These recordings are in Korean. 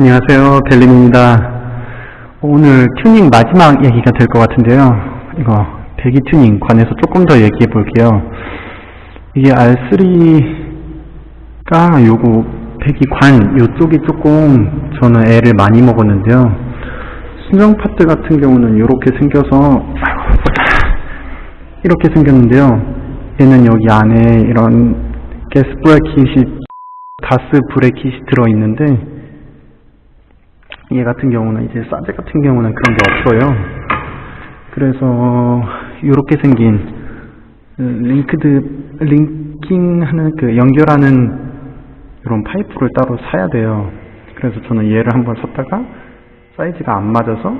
안녕하세요. 벨림입니다. 오늘 튜닝 마지막 얘기가 될 것 같은데요. 이거 배기 튜닝 관해서 조금 더 얘기해 볼게요. 이게 R3가 요거 배기 관 요쪽이 조금 저는 애를 많이 먹었는데요. 순정 파트 같은 경우는 이렇게 생겨서 이렇게 생겼는데요. 얘는 여기 안에 이런 가스 bracket이 가스 bracket이 들어있는데 얘 같은 경우는 이제 사제 같은 경우는 그런 게 없어요. 그래서 이렇게 생긴 linked linking하는 그 연결하는 이런 파이프를 따로 사야 돼요. 그래서 저는 얘를 한번 샀다가 사이즈가 안 맞아서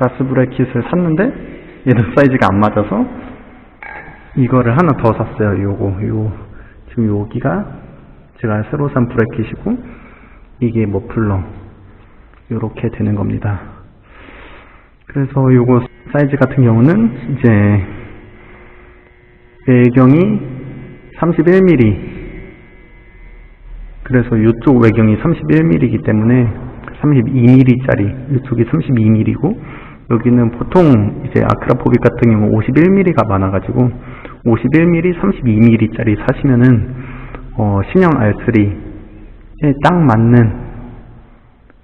가스 bracket을 샀는데 얘도 사이즈가 안 맞아서 이거를 하나 더 샀어요. 요거 요 지금 여기가 제가 새로 산 브레킷이고 이게 머플러 이렇게 되는 겁니다. 그래서 요거 사이즈 같은 경우는 이제 외경이 31mm 그래서 이쪽 외경이 31mm이기 때문에 32mm짜리 이쪽이 32mm고 여기는 보통 이제 아크라포빅 같은 경우 51mm가 많아가지고 51mm, 32mm짜리 사시면은 어, 신형 R3에 딱 맞는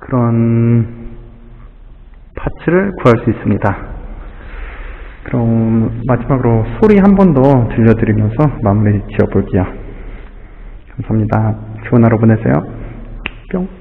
그런 파츠를 구할 수 있습니다. 그럼 마지막으로 소리 한 번 더 들려드리면서 마무리 지어볼게요. 감사합니다. 좋은 하루 보내세요. 뿅.